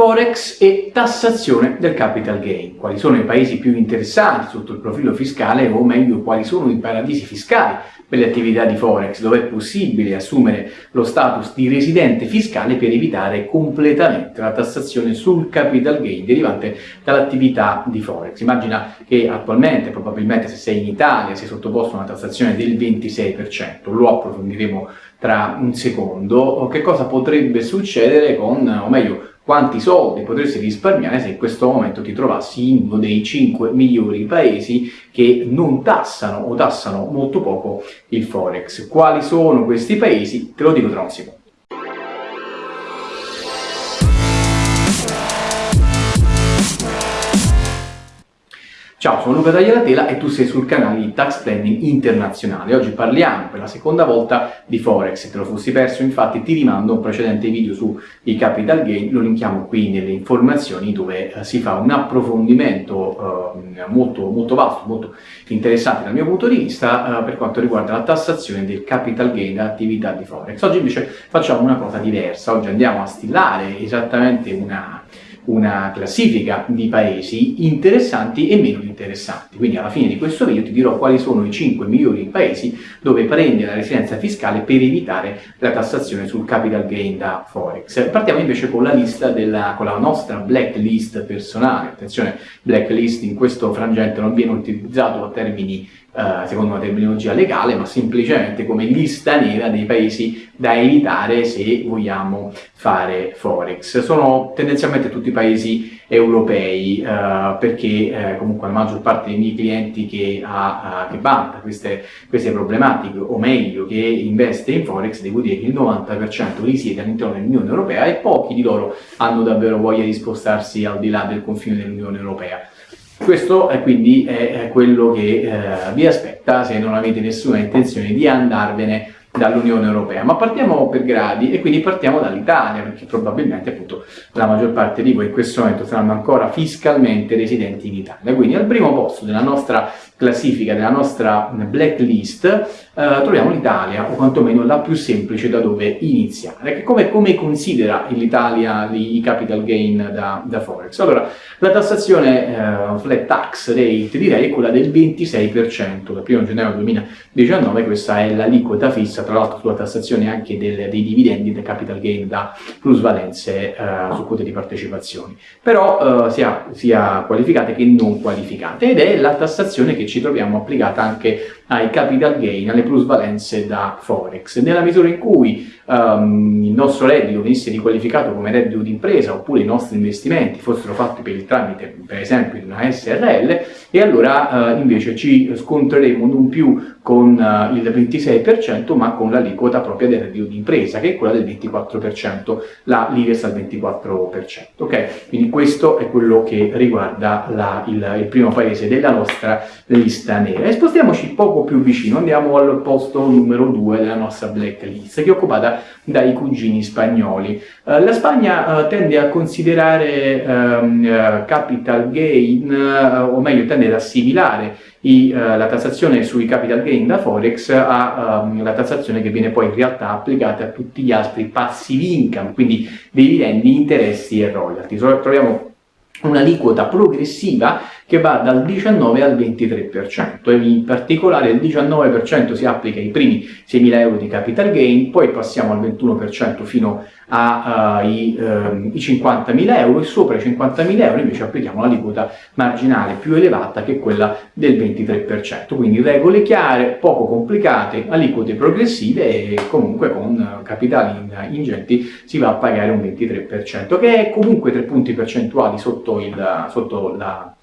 Forex e tassazione del capital gain. Quali sono i paesi più interessati sotto il profilo fiscale o meglio quali sono i paradisi fiscali per le attività di Forex, dove è possibile assumere lo status di residente fiscale per evitare completamente la tassazione sul capital gain derivante dall'attività di Forex. Immagina che attualmente, probabilmente se sei in Italia, sei sottoposto a una tassazione del 26%, lo approfondiremo tra un secondo, che cosa potrebbe succedere con, o meglio, quanti soldi potresti risparmiare se in questo momento ti trovassi in uno dei 5 migliori paesi che non tassano o tassano molto poco il Forex. Quali sono questi paesi? Te lo dico tra un secondo. Sono Luca Tagliatela e tu sei sul canale di Tax Planning Internazionale. Oggi parliamo per la seconda volta di Forex. Se te lo fossi perso, infatti, ti rimando un precedente video sui capital gain, lo linkiamo qui nelle informazioni dove eh, si fa un approfondimento eh, molto, molto vasto, molto interessante dal mio punto di vista eh, per quanto riguarda la tassazione del capital gain da attività di Forex. Oggi invece facciamo una cosa diversa, oggi andiamo a stillare esattamente una una classifica di paesi interessanti e meno interessanti. Quindi alla fine di questo video ti dirò quali sono i 5 migliori paesi dove prendere la residenza fiscale per evitare la tassazione sul capital gain da Forex. Partiamo invece con la lista della, con la nostra blacklist personale. Attenzione, blacklist in questo frangente non viene utilizzato a termini eh, secondo una terminologia legale, ma semplicemente come lista nera dei paesi da evitare se vogliamo fare Forex. Sono tendenzialmente tutti paesi europei, uh, perché uh, comunque la maggior parte dei miei clienti che, ha, che vanta queste, queste, problematiche, o meglio, che investe in Forex, devo dire che il 90% risiede all'interno dell'Unione Europea e pochi di loro hanno davvero voglia di spostarsi al di là del confine dell'Unione Europea. Questo è quindi è quello che eh, vi aspetta se non avete nessuna intenzione di andarvene dall'Unione Europea. Ma partiamo per gradi e quindi partiamo dall'Italia, perché probabilmente appunto la maggior parte di voi in questo momento saranno ancora fiscalmente residenti in Italia. Quindi al primo posto della nostra classifica, della nostra blacklist, eh, troviamo l'Italia, o quantomeno la più semplice da dove iniziare. Come, come considera l'Italia i capital gain da, da, Forex? Allora, la tassazione eh, flat tax rate direi è quella del 26%, dal 1 gennaio 2019 questa è l'aliquota fissa, tra l'altro sulla tassazione anche del, dei dividendi del capital gain da plusvalenze eh, su quote di partecipazioni, però eh, sia, sia qualificate che non qualificate ed è la tassazione che ci troviamo applicata anche ai capital gain, alle plusvalenze da Forex. Nella misura in cui um, il nostro reddito venisse riqualificato come reddito d'impresa oppure i nostri investimenti fossero fatti per il tramite, per esempio, di una SRL, e allora uh, invece ci scontreremo non più con uh, il 26% ma con l'aliquota propria del reddito d'impresa che è quella del 24%, la l'IRES al 24%. Ok? Quindi questo è quello che riguarda la, il, il primo paese della nostra lista nera. E spostiamoci poco più vicino, andiamo al posto numero 2 della nostra blacklist, che è occupata dai cugini spagnoli. Uh, la Spagna uh, tende a considerare uh, capital gain, o meglio tende ad assimilare i, la tassazione sui capital gain da Forex alla um, tassazione che viene poi in realtà applicata a tutti gli altri passive income, quindi dividendi, interessi e royalty. Troviamo un'aliquota progressiva che va dal 19 al 23% e in particolare il 19% si applica ai primi 6.000 euro di capital gain, poi passiamo al 21% fino ai uh, uh, 50.000 euro e sopra i 50.000 euro invece applichiamo l'aliquota marginale più elevata che quella del 23%, quindi regole chiare, poco complicate, aliquote progressive e comunque con capitali ingenti si va a pagare un 23% che è comunque 3 punti percentuali sotto, il, sotto la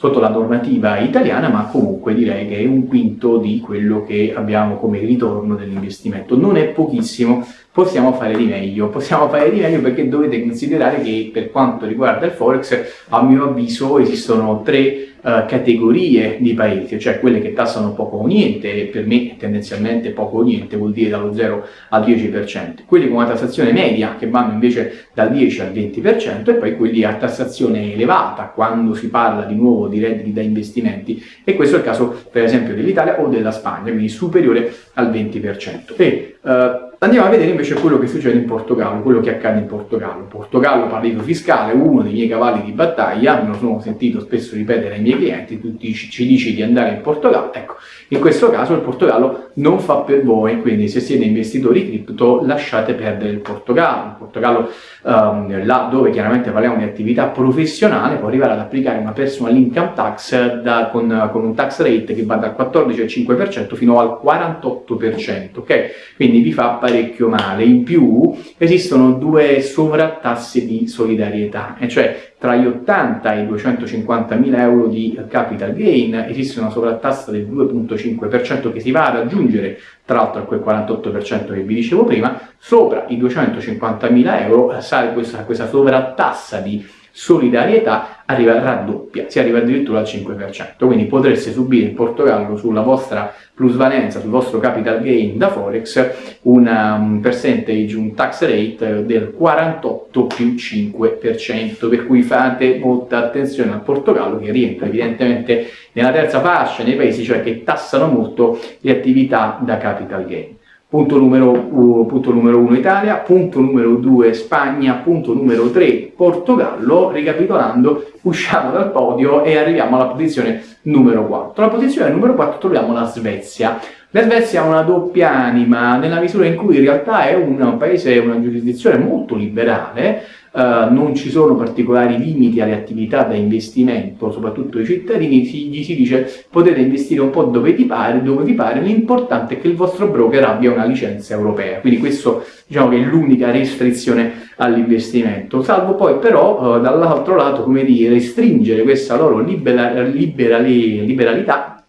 sotto la normativa italiana, ma comunque direi che è un quinto di quello che abbiamo come ritorno dell'investimento. Non è pochissimo, possiamo fare di meglio, possiamo fare di meglio perché dovete considerare che per quanto riguarda il Forex, a mio avviso esistono tre Uh, categorie di paesi, cioè quelle che tassano poco o niente, e per me tendenzialmente poco o niente vuol dire dallo 0 al 10%, quelli con una tassazione media che vanno invece dal 10 al 20% e poi quelli a tassazione elevata quando si parla di nuovo di redditi da investimenti e questo è il caso per esempio dell'Italia o della Spagna, quindi superiore al 20%. E, uh, Andiamo a vedere invece quello che succede in Portogallo, quello che accade in Portogallo. Portogallo, paradiso fiscale, uno dei miei cavalli di battaglia, me lo sono sentito spesso ripetere ai miei clienti, tutti ci dici di andare in Portogallo. Ecco, in questo caso il Portogallo non fa per voi, quindi se siete investitori cripto lasciate perdere il Portogallo. Il Portogallo, um, là dove chiaramente parliamo di attività professionale, può arrivare ad applicare una personal income tax da, con, con, un tax rate che va dal 14,5% fino al 48%, ok? Quindi vi fa parecchio male. In più esistono due sovrattasse di solidarietà, e cioè tra gli 80 e i 250 mila euro di capital gain esiste una sovrattassa del 2.5% che si va ad aggiungere tra l'altro a quel 48% che vi dicevo prima, sopra i 250 mila euro sale questa, questa sovrattassa di solidarietà arriva raddoppia, si arriva addirittura al 5%, quindi potreste subire in Portogallo sulla vostra plusvalenza, sul vostro capital gain da Forex un percentage, un tax rate del 48 più 5%, per cui fate molta attenzione al Portogallo che rientra evidentemente nella terza fascia, nei paesi cioè che tassano molto le attività da capital gain. Punto numero, uh, punto numero 1 Italia, punto numero 2 Spagna, punto numero 3 Portogallo, ricapitolando usciamo dal podio e arriviamo alla posizione numero 4. Alla posizione numero 4 troviamo la Svezia. La Svezia ha una doppia anima, nella misura in cui in realtà è un paese, una giurisdizione molto liberale, Uh, non ci sono particolari limiti alle attività da investimento, soprattutto ai cittadini, si, gli si dice potete investire un po' dove vi pare, dove vi pare, l'importante è che il vostro broker abbia una licenza europea, quindi questo diciamo che è l'unica restrizione all'investimento, salvo poi però uh, dall'altro lato, come dire, restringere questa loro libera, liberali, liberalità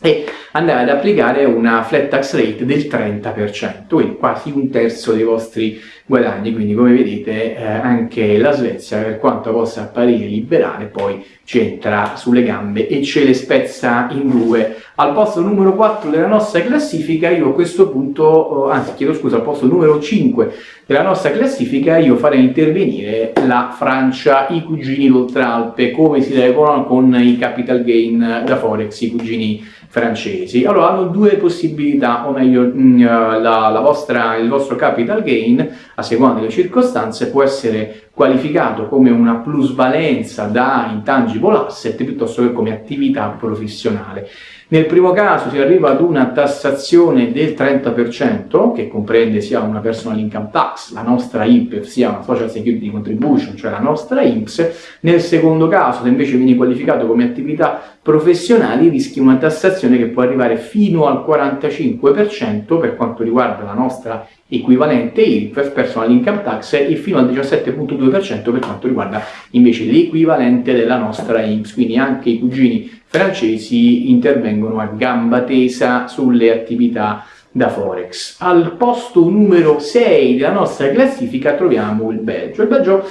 e andare ad applicare una flat tax rate del 30%, quindi quasi un terzo dei vostri guadagni, quindi come vedete eh, anche la Svezia per quanto possa apparire liberale poi ci entra sulle gambe e ce le spezza in due. Al posto numero 4 della nostra classifica io a questo punto, anzi chiedo scusa, al posto numero 5 della nostra classifica io farei intervenire la Francia, i cugini d'Oltralpe, come si regolano con i capital gain da Forex, i cugini francesi. Allora hanno due possibilità, o meglio mm, eh, la, la vostra, il vostro capital gain a seconda delle circostanze può essere qualificato come una plusvalenza da intangible asset piuttosto che come attività professionale. Nel primo caso si arriva ad una tassazione del 30% che comprende sia una personal income tax, la nostra IPEF, sia una social security contribution, cioè la nostra INPS. Nel secondo caso, se invece viene qualificato come attività professionali, rischi una tassazione che può arrivare fino al 45% per quanto riguarda la nostra equivalente IRPEF, personal income tax, e fino al 17.2% per quanto riguarda invece l'equivalente della nostra INPS, quindi anche i cugini francesi intervengono a gamba tesa sulle attività da Forex. Al posto numero 6 della nostra classifica troviamo il Belgio. Il Belgio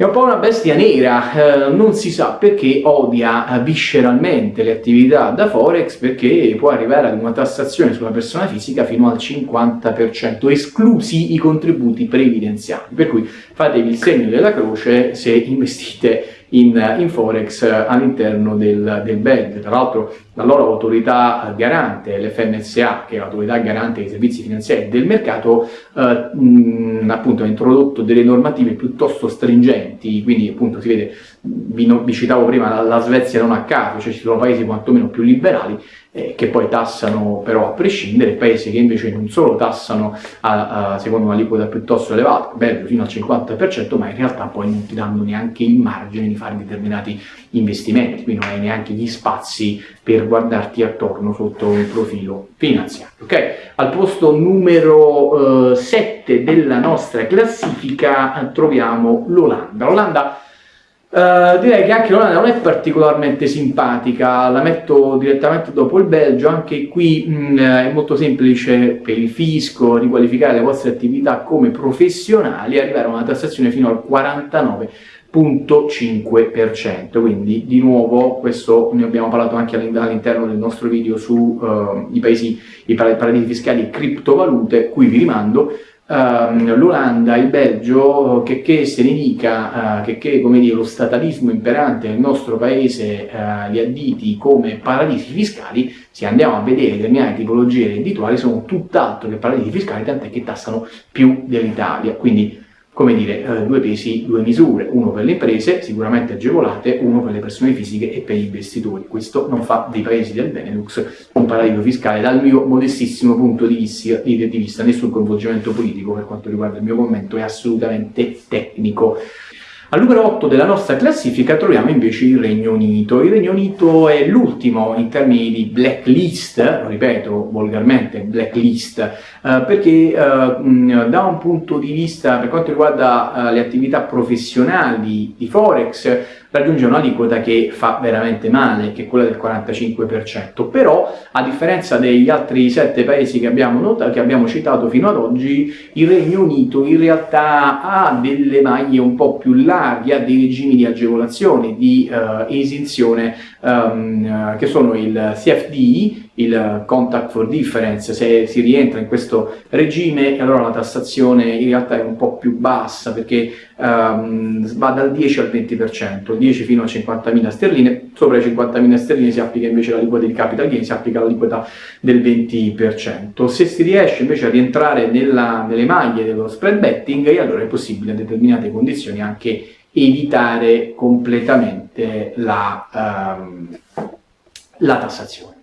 è un po' una bestia nera, eh, non si sa perché odia eh, visceralmente le attività da Forex perché può arrivare ad una tassazione sulla persona fisica fino al 50%, esclusi i contributi previdenziali. Per cui fatevi il segno della croce se investite in, in Forex all'interno del, del BED. Tra l'altro la loro autorità garante, l'FMSA, che è l'autorità garante dei servizi finanziari del mercato, eh, mh, appunto ha introdotto delle normative piuttosto stringenti, quindi appunto si vede, vi, vi citavo prima la, la Svezia non a caso, cioè ci sono paesi quantomeno più liberali, eh, che poi tassano però a prescindere, paesi che invece non solo tassano a, a, secondo un'aliquota piuttosto elevata, Belgio fino al 50%, ma in realtà poi non ti danno neanche il margine di fare determinati investimenti, quindi non hai neanche gli spazi per guardarti attorno sotto un profilo finanziario. Okay? Al posto numero eh, 7 della nostra classifica eh, troviamo l'Olanda. L'Olanda Uh, direi che anche l'Olanda non è particolarmente simpatica, la metto direttamente dopo il Belgio, anche qui mh, mm, è molto semplice per il fisco riqualificare le vostre attività come professionali e arrivare a una tassazione fino al 49,5%, quindi di nuovo questo ne abbiamo parlato anche all'interno del nostro video sui uh, paesi, i paradisi fiscali e criptovalute, qui vi rimando, uh, l'Olanda, il Belgio, che, che se ne dica, uh, che, che dire, lo statalismo imperante nel nostro paese uh, li additi come paradisi fiscali, se andiamo a vedere determinate tipologie reddituali sono tutt'altro che paradisi fiscali, tant'è che tassano più dell'Italia. Quindi come dire, eh, due pesi, due misure, uno per le imprese, sicuramente agevolate, uno per le persone fisiche e per gli investitori. Questo non fa dei paesi del Benelux un paradiso fiscale dal mio modestissimo punto di vista, di, vista, nessun coinvolgimento politico per quanto riguarda il mio commento, è assolutamente tecnico. Al numero 8 della nostra classifica troviamo invece il Regno Unito. Il Regno Unito è l'ultimo in termini di blacklist, lo ripeto volgarmente blacklist, eh, perché eh, da un punto di vista per quanto riguarda eh, le attività professionali di Forex raggiunge un'aliquota che fa veramente male, che è quella del 45%, però a differenza degli altri sette paesi che abbiamo, notato, che abbiamo citato fino ad oggi, il Regno Unito in realtà ha delle maglie un po' più larghe, ha dei regimi di agevolazione, di uh, esenzione, um, che sono il CFD, il contact for difference, se si rientra in questo regime allora la tassazione in realtà è un po' più bassa perché um, va dal 10 al 20%, 10 fino a 50.000 sterline, sopra le 50.000 sterline si applica invece l'aliquota di capital gain, si applica l'aliquota del 20%. Se si riesce invece a rientrare nella, nelle maglie dello spread betting, allora è possibile a determinate condizioni anche evitare completamente la, um, la tassazione.